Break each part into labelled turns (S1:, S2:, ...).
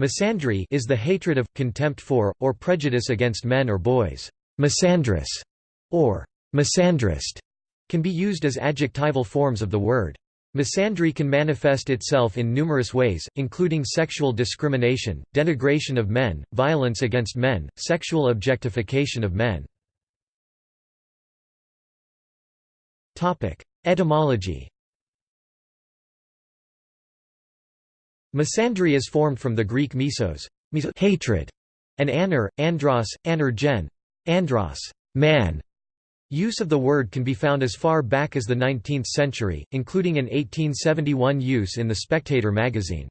S1: Misandry is the hatred of, contempt for, or prejudice against men or boys. Misandrous or misandrist can be used as adjectival forms of the word. Misandry can manifest itself in numerous ways, including sexual discrimination, denigration of men, violence against men, sexual objectification of men. Etymology Misandry is formed from the Greek mesos, hatred, and aner, andros, anergen, andros, man. Use of the word can be found as far back as the 19th century, including an 1871 use in the Spectator magazine.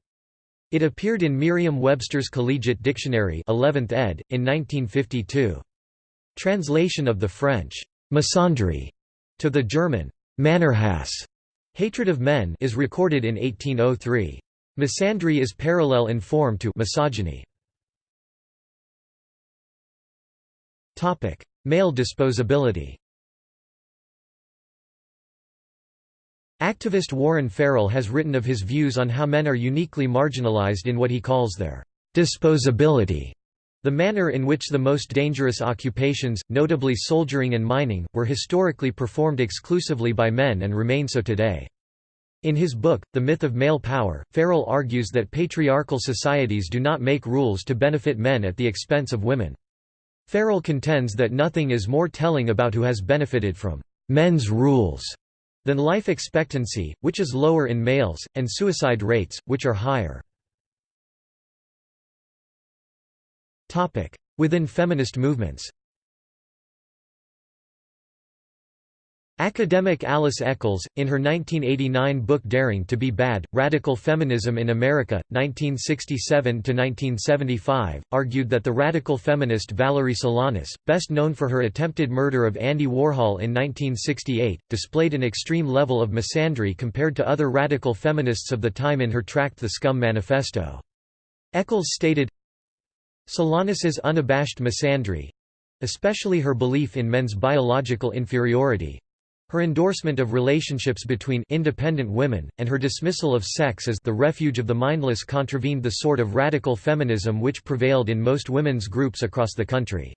S1: It appeared in Merriam-Webster's Collegiate Dictionary 11th ed. in 1952. Translation of the French misandry to the German Mannerhass hatred of men is recorded in 1803. Misandry is parallel in form to misogyny. Topic: Male disposability Activist Warren Farrell has written of his views on how men are uniquely marginalized in what he calls their disposability, the manner in which the most dangerous occupations, notably soldiering and mining, were historically performed exclusively by men and remain so today. In his book, The Myth of Male Power, Farrell argues that patriarchal societies do not make rules to benefit men at the expense of women. Farrell contends that nothing is more telling about who has benefited from men's rules than life expectancy, which is lower in males, and suicide rates, which are higher. Within feminist movements Academic Alice Echols, in her 1989 book Daring to be Bad, Radical Feminism in America, 1967–1975, argued that the radical feminist Valerie Solanas, best known for her attempted murder of Andy Warhol in 1968, displayed an extreme level of misandry compared to other radical feminists of the time in her tract The Scum Manifesto. Echols stated, Solanas's unabashed misandry—especially her belief in men's biological inferiority, her endorsement of relationships between independent women, and her dismissal of sex as the refuge of the mindless contravened the sort of radical feminism which prevailed in most women's groups across the country.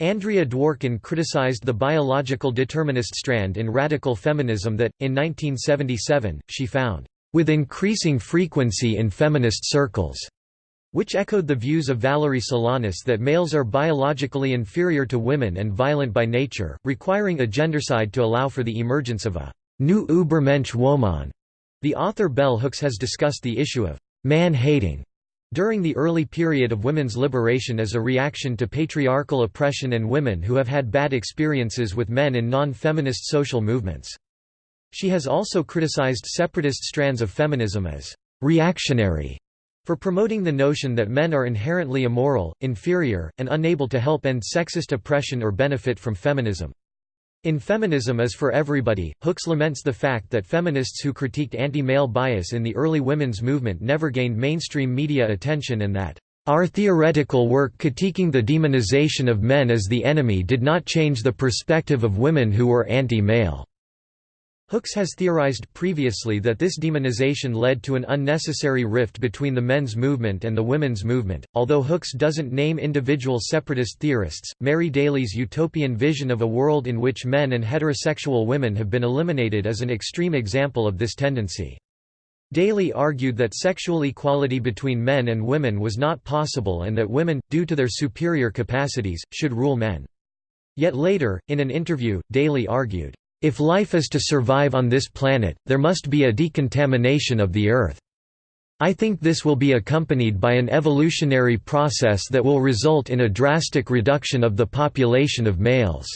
S1: Andrea Dworkin criticized the biological determinist strand in radical feminism that, in 1977, she found, "...with increasing frequency in feminist circles." Which echoed the views of Valerie Solanas that males are biologically inferior to women and violent by nature, requiring a gendercide to allow for the emergence of a new Übermensch Woman. The author Bell Hooks has discussed the issue of man-hating during the early period of women's liberation as a reaction to patriarchal oppression and women who have had bad experiences with men in non-feminist social movements. She has also criticized separatist strands of feminism as reactionary for promoting the notion that men are inherently immoral, inferior, and unable to help end sexist oppression or benefit from feminism. In Feminism is for Everybody, Hooks laments the fact that feminists who critiqued anti-male bias in the early women's movement never gained mainstream media attention and that, "...our theoretical work critiquing the demonization of men as the enemy did not change the perspective of women who were anti-male." Hooks has theorized previously that this demonization led to an unnecessary rift between the men's movement and the women's movement. Although Hooks doesn't name individual separatist theorists, Mary Daly's utopian vision of a world in which men and heterosexual women have been eliminated is an extreme example of this tendency. Daly argued that sexual equality between men and women was not possible and that women, due to their superior capacities, should rule men. Yet later, in an interview, Daly argued, if life is to survive on this planet, there must be a decontamination of the Earth. I think this will be accompanied by an evolutionary process that will result in a drastic reduction of the population of males."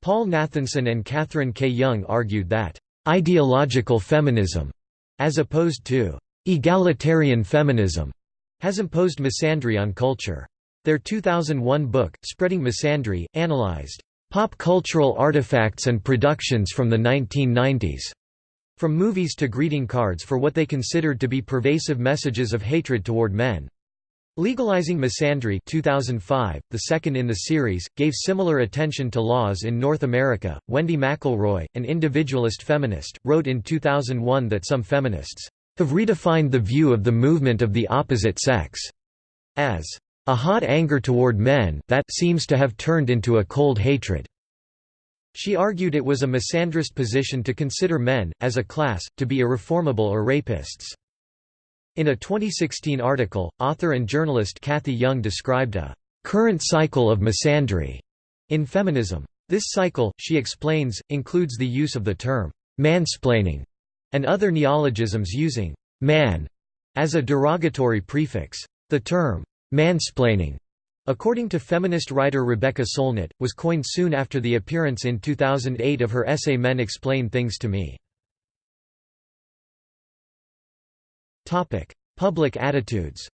S1: Paul Nathanson and Katherine K. Young argued that, "...ideological feminism," as opposed to "...egalitarian feminism," has imposed misandry on culture. Their 2001 book, Spreading Misandry, analyzed Pop cultural artifacts and productions from the 1990s. From movies to greeting cards for what they considered to be pervasive messages of hatred toward men. Legalizing Misandry 2005, the second in the series, gave similar attention to laws in North America. Wendy McElroy, an individualist feminist, wrote in 2001 that some feminists have redefined the view of the movement of the opposite sex as a hot anger toward men that seems to have turned into a cold hatred. She argued it was a misandrist position to consider men, as a class, to be irreformable or rapists. In a 2016 article, author and journalist Cathy Young described a current cycle of misandry in feminism. This cycle, she explains, includes the use of the term mansplaining and other neologisms using man as a derogatory prefix. The term mansplaining. According to feminist writer Rebecca Solnit, was coined soon after the appearance in 2008 of her essay Men Explain Things to Me. Public attitudes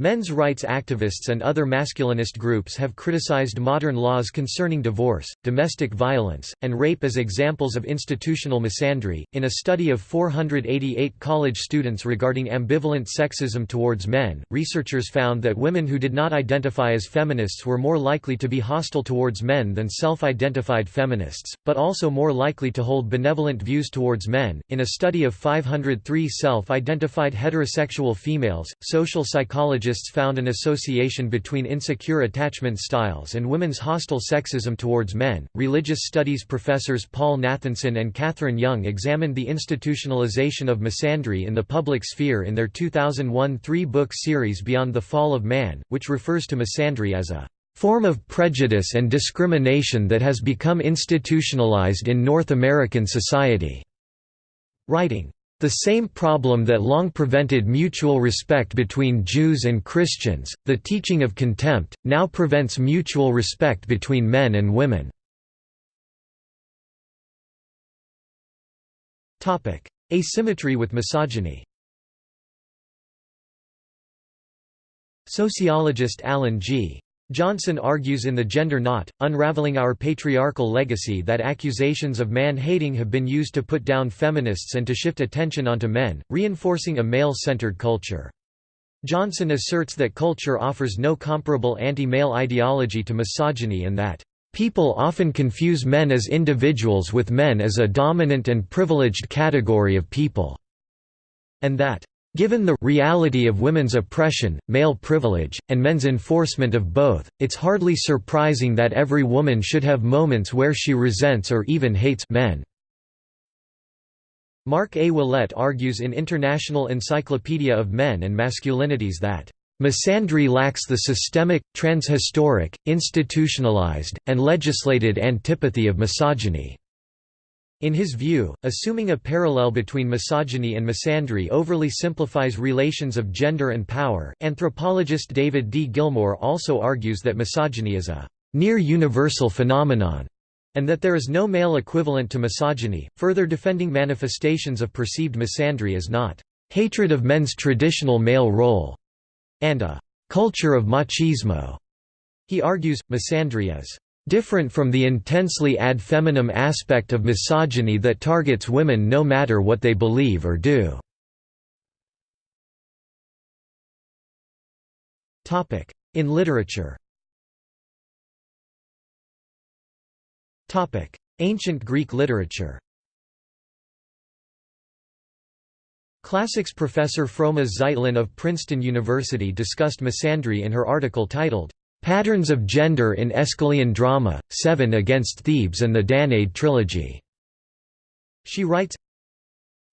S1: Men's rights activists and other masculinist groups have criticized modern laws concerning divorce, domestic violence, and rape as examples of institutional misandry. In a study of 488 college students regarding ambivalent sexism towards men, researchers found that women who did not identify as feminists were more likely to be hostile towards men than self identified feminists, but also more likely to hold benevolent views towards men. In a study of 503 self identified heterosexual females, social psychologists psychologists found an association between insecure attachment styles and women's hostile sexism towards men. Religious studies professors Paul Nathanson and Katherine Young examined the institutionalization of misandry in the public sphere in their 2001 three book series Beyond the Fall of Man, which refers to misandry as a form of prejudice and discrimination that has become institutionalized in North American society. Writing, the same problem that long prevented mutual respect between Jews and Christians, the teaching of contempt, now prevents mutual respect between men and women. Asymmetry with misogyny Sociologist Alan G. Johnson argues in The Gender Knot, Unraveling Our Patriarchal Legacy that accusations of man-hating have been used to put down feminists and to shift attention onto men, reinforcing a male-centered culture. Johnson asserts that culture offers no comparable anti-male ideology to misogyny and that, "...people often confuse men as individuals with men as a dominant and privileged category of people," and that, Given the reality of women's oppression, male privilege, and men's enforcement of both, it's hardly surprising that every woman should have moments where she resents or even hates men. Mark A. Willett argues in International Encyclopedia of Men and Masculinities that Misandry lacks the systemic, transhistoric, institutionalized, and legislated antipathy of misogyny. In his view, assuming a parallel between misogyny and misandry overly simplifies relations of gender and power. Anthropologist David D. Gilmore also argues that misogyny is a near universal phenomenon and that there is no male equivalent to misogyny, further defending manifestations of perceived misandry as not hatred of men's traditional male role and a culture of machismo. He argues, misandry is different from the intensely ad feminam aspect of misogyny that targets women no matter what they believe or do. In literature. Ancient Greek literature. Classics professor Froma Zeitlin of Princeton University discussed misandry in her article titled, Patterns of Gender in Aeschylean Drama, Seven Against Thebes and the Danaid Trilogy. She writes,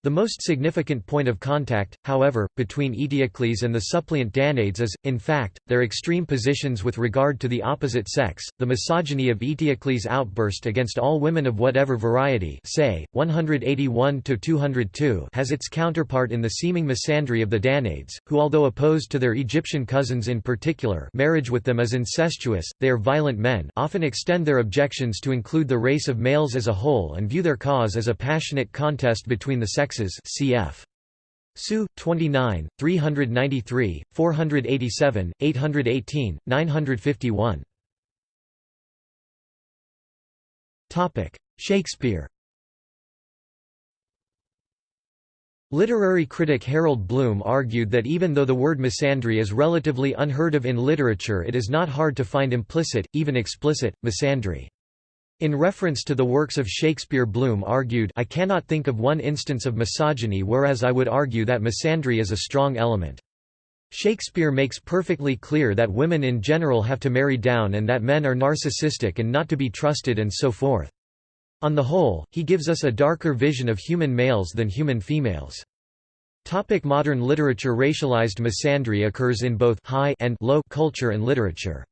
S1: the most significant point of contact, however, between Eteocles and the suppliant Danaids is, in fact, their extreme positions with regard to the opposite sex. The misogyny of Eteocles' outburst against all women of whatever variety, say 181 202, has its counterpart in the seeming misandry of the Danaids, who although opposed to their Egyptian cousins in particular, marriage with them is incestuous. They are violent men, often extend their objections to include the race of males as a whole and view their cause as a passionate contest between the sexes cf. Su. 29, 393, 487, 818, 951. Shakespeare Literary critic Harold Bloom argued that even though the word misandry is relatively unheard of in literature it is not hard to find implicit, even explicit, misandry. In reference to the works of Shakespeare Bloom argued I cannot think of one instance of misogyny whereas I would argue that misandry is a strong element. Shakespeare makes perfectly clear that women in general have to marry down and that men are narcissistic and not to be trusted and so forth. On the whole, he gives us a darker vision of human males than human females. Topic modern literature Racialized misandry occurs in both high and low culture and literature.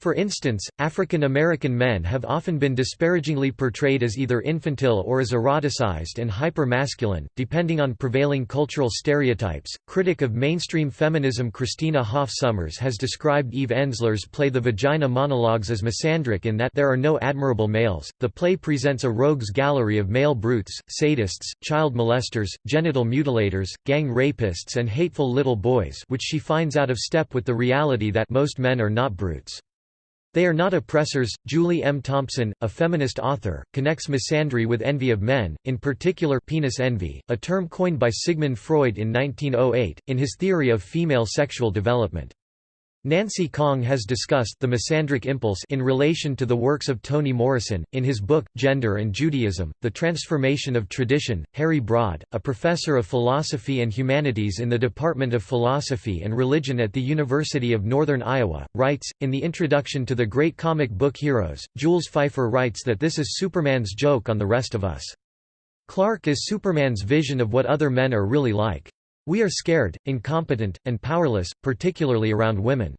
S1: For instance, African American men have often been disparagingly portrayed as either infantile or as eroticized and hyper-masculine, depending on prevailing cultural stereotypes. Critic of mainstream feminism Christina Hoff Sommers has described Eve Ensler's play The Vagina Monologues as misandric in that there are no admirable males. The play presents a rogues gallery of male brutes, sadists, child molesters, genital mutilators, gang rapists and hateful little boys, which she finds out of step with the reality that most men are not brutes. They are not oppressors. Julie M. Thompson, a feminist author, connects misandry with envy of men, in particular penis envy, a term coined by Sigmund Freud in 1908, in his theory of female sexual development. Nancy Kong has discussed the misandric impulse in relation to the works of Toni Morrison. In his book, Gender and Judaism The Transformation of Tradition, Harry Brod, a professor of philosophy and humanities in the Department of Philosophy and Religion at the University of Northern Iowa, writes In the introduction to the great comic book Heroes, Jules Feiffer writes that this is Superman's joke on the rest of us. Clark is Superman's vision of what other men are really like. We are scared, incompetent, and powerless, particularly around women.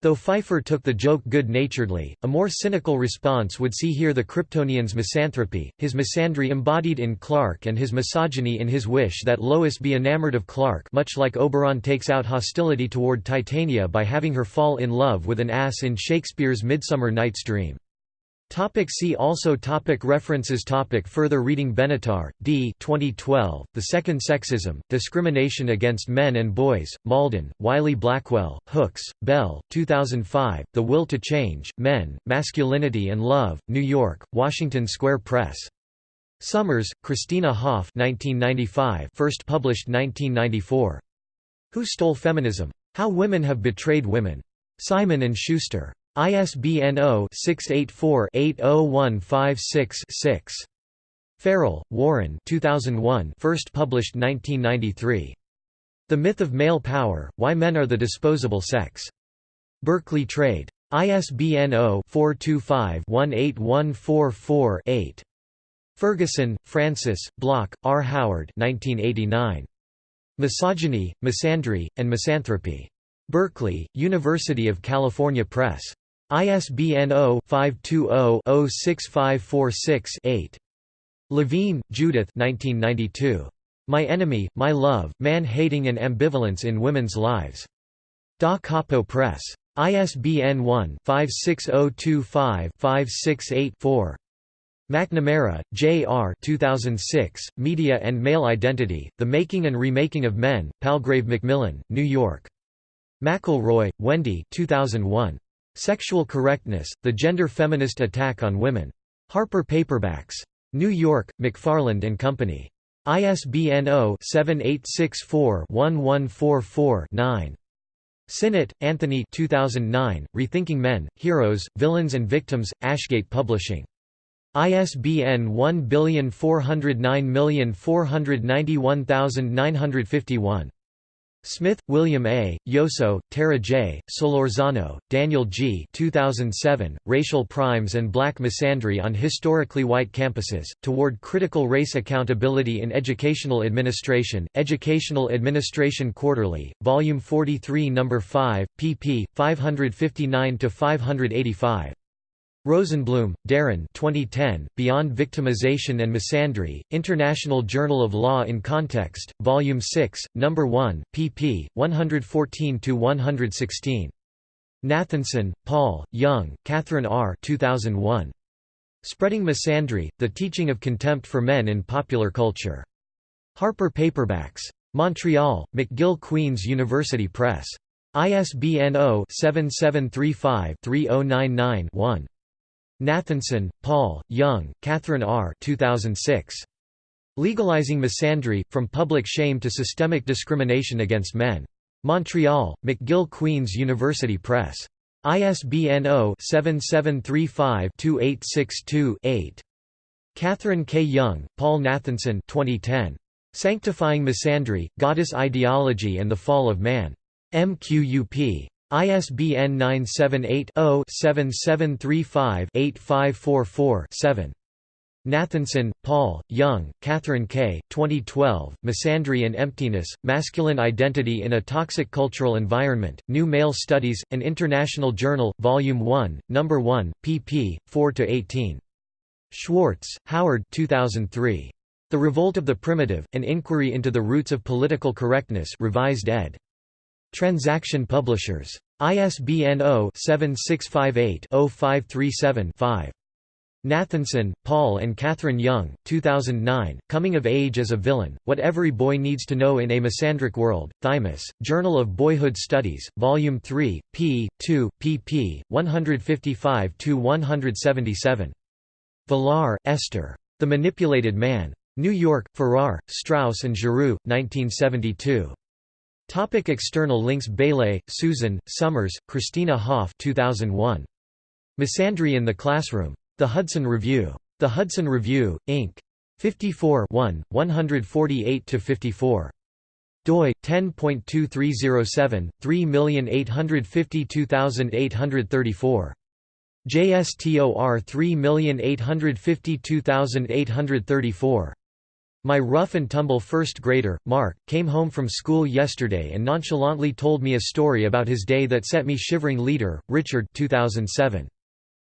S1: Though Feiffer took the joke good-naturedly, a more cynical response would see here the Kryptonian's misanthropy, his misandry embodied in Clark and his misogyny in his wish that Lois be enamored of Clark much like Oberon takes out hostility toward Titania by having her fall in love with an ass in Shakespeare's Midsummer Night's Dream. Topic see also topic References topic Further reading Benatar, D. 2012, The Second Sexism, Discrimination Against Men and Boys, Malden, Wiley Blackwell, Hooks, Bell, 2005, The Will to Change, Men, Masculinity and Love, New York, Washington Square Press. Sommers, Christina Hoff 1995 first published 1994. Who Stole Feminism? How Women Have Betrayed Women. Simon & Schuster. ISBN 0-684-80156-6. Farrell, Warren 2001 first published 1993. The Myth of Male Power, Why Men Are the Disposable Sex. Berkeley Trade. ISBN 0-425-18144-8. Ferguson, Francis, Bloch, R. Howard 1989. Misogyny, Misandry, and Misanthropy. Berkeley, University of California Press. ISBN 0-520-06546-8. Levine, Judith My Enemy, My Love, Man-Hating and Ambivalence in Women's Lives. Da Capo Press. ISBN 1-56025-568-4. McNamara, J. R. 2006, Media and Male Identity, The Making and Remaking of Men, Palgrave Macmillan, New York. McElroy, Wendy 2001. Sexual Correctness, The Gender Feminist Attack on Women. Harper Paperbacks. New York, McFarland and Company. ISBN 0-7864-1144-9. Synnott, Anthony 2009, Rethinking Men, Heroes, Villains and Victims, Ashgate Publishing. ISBN 1499491951. Smith, William A., Yosso, Tara J., Solorzano, Daniel G. 2007, Racial Primes and Black Misandry on Historically White Campuses, Toward Critical Race Accountability in Educational Administration, Educational Administration Quarterly, Volume 43 No. 5, pp. 559–585. Rosenblum, Darren 2010, Beyond Victimization and Misandry, International Journal of Law in Context, Volume 6, No. 1, pp. 114–116. Nathanson, Paul, Young, Katherine R. 2001. Spreading Misandry, The Teaching of Contempt for Men in Popular Culture. Harper Paperbacks. Montreal, McGill Queen's University Press. ISBN 0-7735-3099-1. Nathanson, Paul, Young, Katherine R. 2006. Legalizing Misandry, From Public Shame to Systemic Discrimination Against Men. Montreal, McGill Queen's University Press. ISBN 0-7735-2862-8. Katherine K. Young, Paul Nathanson 2010. Sanctifying Misandry, Goddess Ideology and the Fall of Man. MQUP. ISBN 978-0-7735-8544-7. Nathanson, Paul, Young, Katherine K. 2012, Misandry and Emptiness, Masculine Identity in a Toxic Cultural Environment, New Male Studies, An International Journal, Volume 1, No. 1, pp. 4–18. Schwartz, Howard 2003. The Revolt of the Primitive, An Inquiry into the Roots of Political Correctness revised ed. Transaction Publishers. ISBN 0-7658-0537-5. Nathanson, Paul and Katherine Young, 2009, Coming of Age as a Villain, What Every Boy Needs to Know in a Misandric World, Thymos, Journal of Boyhood Studies, Volume 3, p. 2, pp. 155–177. Villar, Esther. The Manipulated Man. New York, Farrar, Straus and Giroux, 1972. Topic external links Bailey, Susan, Sommers, Christina Hoff 2001. Misandry in the Classroom. The Hudson Review. The Hudson Review, Inc. 54 148–54. doi 10.2307 3852834 JSTOR 3852834 my rough and tumble first grader, Mark, came home from school yesterday and nonchalantly told me a story about his day that set me shivering Leader, Richard 2007.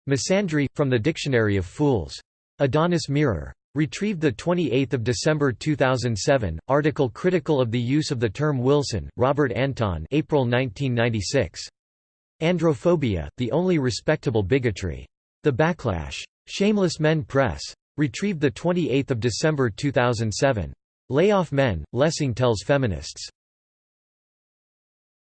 S1: Misandry, from the Dictionary of Fools. Adonis Mirror. Retrieved 28 December 2007, article critical of the use of the term Wilson, Robert Anton April 1996. Androphobia, the only respectable bigotry. The Backlash. Shameless Men Press. Retrieved 28 December 2007. Layoff Men, Lessing tells feminists.